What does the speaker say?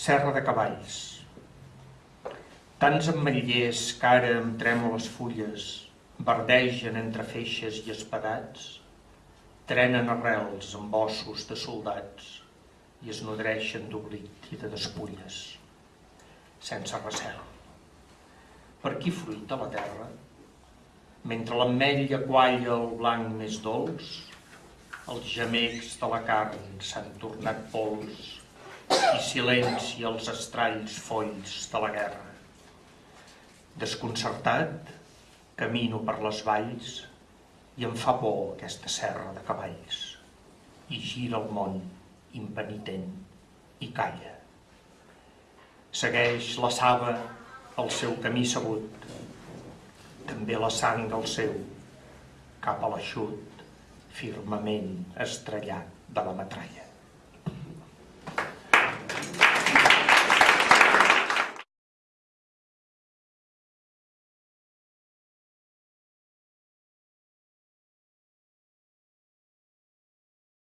Serra de Cavalls. Tants ametllers que ara amb trèmoles fulles verdegen entre feixes i espadats, trenen arrels amb ossos de soldats i es nodreixen d'oblit i de despulles, sense recel. Per qui fruita la terra? Mentre l'ametlla qualla el blanc més dolç, els gemecs de la carn s'han tornat pols i silenci els estralls folls de la guerra. Desconcertat, camino per les valls i em fa por aquesta serra de cavalls. I gira el món impenitent i calla. Segueix la saba el seu camí sabut, també la sang del seu, cap a l'aixut, firmament estrellat de la metralla.